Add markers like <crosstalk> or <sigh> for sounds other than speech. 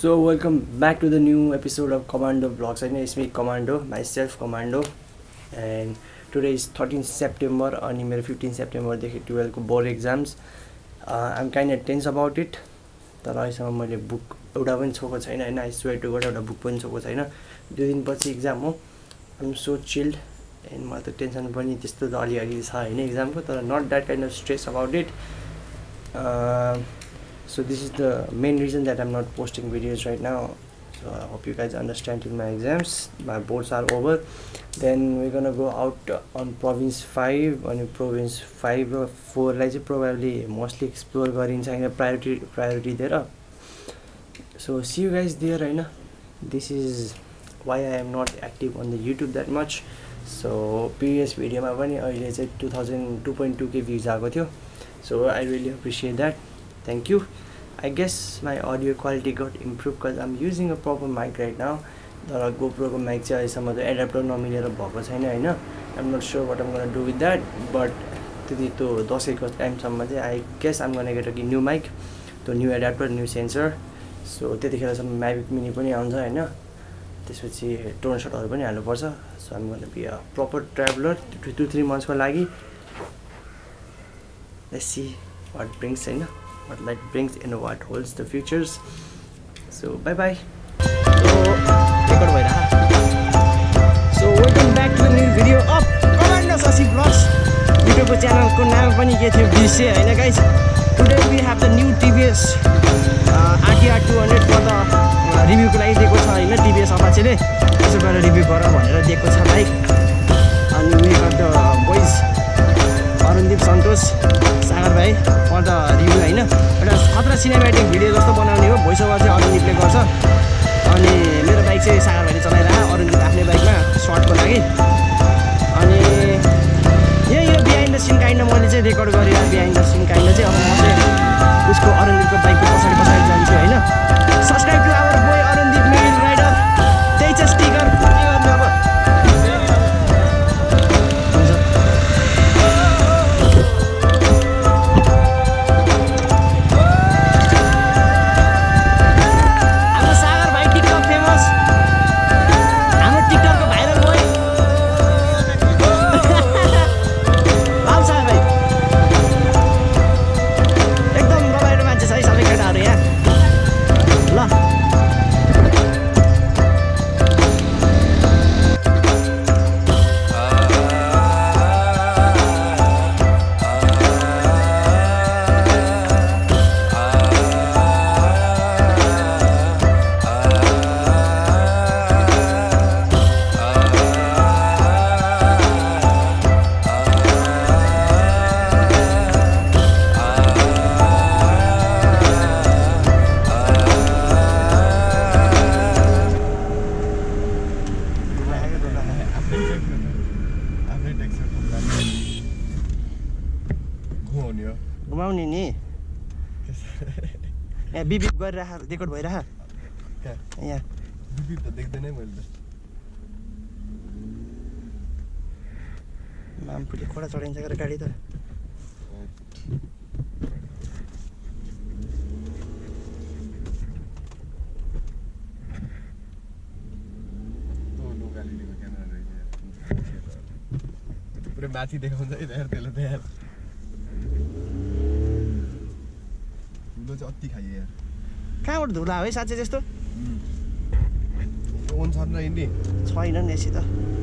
So welcome back to the new episode of Commando Vlogs. होइन it's me Commando, myself Commando. And today is 13 September अनि मेरो 15 सेप्टेम्बरदेखि टुवेल्भको board exams I'm kind of tense about it तर अहिलेसम्म मैले book एउटा पनि छोएको छैन होइन आई स्वेयर टु गट एउटा बुक पनि छोएको छैन। दुई दिनपछि इक्जाम हो। आइम सो चिल्ड एन्ड मलाई त टेन्सन पनि त्यस्तो त अलिअलि छ होइन इक्जामको तर not that kind of stress about it so this is the main reason that i'm not posting videos right now so i hope you guys understand in my exams my boards are over then we're gonna go out on province 5 अनि province 5 र 4 लाई चाहिँ probably mostly explore गरिन्छ होइन priority priority दिएर so see you guys there होइन this is why i am not active on the youtube that much so previous भिडियोमा पनि अहिले चाहिँ टु थियो so i really appreciate that thank you. I guess my audio quality got improved because i'm using a proper mic right now. तर गोप्रोको mic चाहिँ अहिलेसम्म त adapter नमिलेर भएको छैन होइन I'm not sure what I'm gonna do with that but त्यति त्यो दसैँको टाइमसम्म चाहिँ I guess I'm gonna get a new mic त्यो new adapter new sensor so त्यतिखेरसम्म म्याभिक मिनी पनि आउँछ होइन त्यसपछि टोन सटहरू पनि हाल्नुपर्छ so I'm gonna be a proper traveller two three मन्थ्सको लागि. See what brings in what light brings and what holds the futures. So bye bye so welcome back to the new video of Commando Sasi Vlogs. युट्युबको च्यानलको नाम पनि के थियो बिर्सेँ होइन guys today we have the new TVS RTR two hundred for the रिभ्यूको लागि दिएको छ होइन टिभिएस अपाचेले त्यसो गरेर रिभ्यू गर भनेर दिएको छ बाइक अनि we got the boys Arundeep Santosh Sagar भाइ फर द खतरा सिनेमेटिक भिडियो जस्तो बनाउने हो। भोइस ओभर चाहिँ अरुणदीपले गर्छ। अनि मेरो बाइक चाहिँ सागर भाइले चलाइरह घुमाउने नि। <laughs> यहाँ बिबिप गरिराख रेकर्ड भइरह कहाँ यहाँ। बिपी त देख्दैन मैले त। मामपुले खोडा चढाइन्छ गरेर गाडी त। पुरै माथि देखाउँछ है त्यसले त खायो यार कहाँबाट धुला है साँच्चै त्यस्तो? छैन नि यसी त।